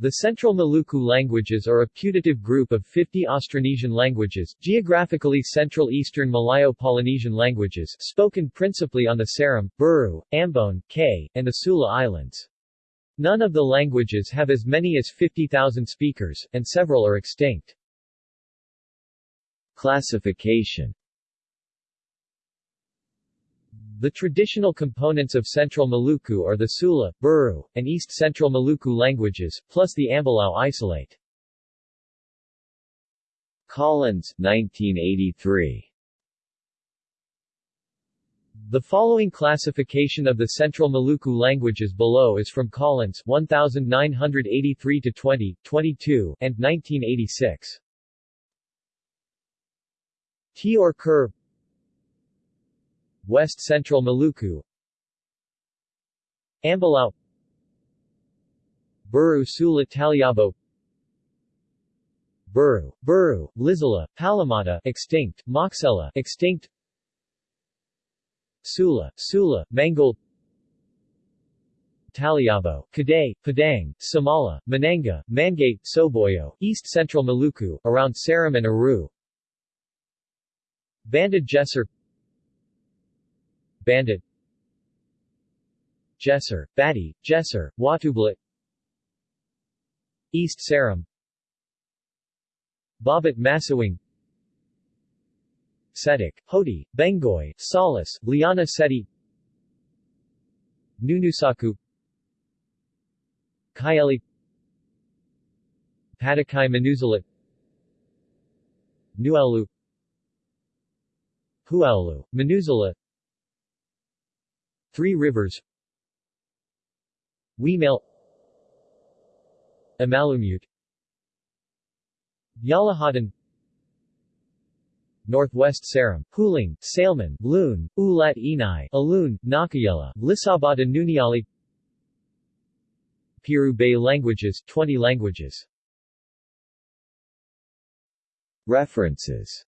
The Central Maluku languages are a putative group of 50 Austronesian languages, geographically Central Eastern Malayo-Polynesian languages, spoken principally on the Seram, Buru, Ambon, Kei, and the Sula Islands. None of the languages have as many as 50,000 speakers, and several are extinct. Classification The traditional components of Central Maluku are the Sula, Buru, and East Central Maluku languages, plus the Ambelau isolate. Collins, 1983. The following classification of the Central Maluku languages below is from Collins 1983 to 20, 22, and 1986. Teor-Kur West Central Maluku. Ambelau Buru Sula Taliabo Buru, Buru, Lisela, Palumata extinct, Moksela extinct. Sula, Sula, Mangol Taliabo, Kadai, Padang, Samala, Mananga, Mangate, Soboyo, East Central Maluku, around Seram and Aru. Banda Geser Bandit. Geser, Bati, Geser, Watubela East Seram Babat Masiwang Sedik, Hodi, Bengoi, Salas, Liana Seti. Nunusaku. Kayeli Patakai Manuzalit Nuelu Huaulu, Manusela Three Rivers. Wemale Amalumute. Yalahatan Northwest Seram, Hulung, Saleman, Loon, Ulat Inai, Alune, Nakayela, Lisabata Nuniali Piru Bay languages 20 languages. References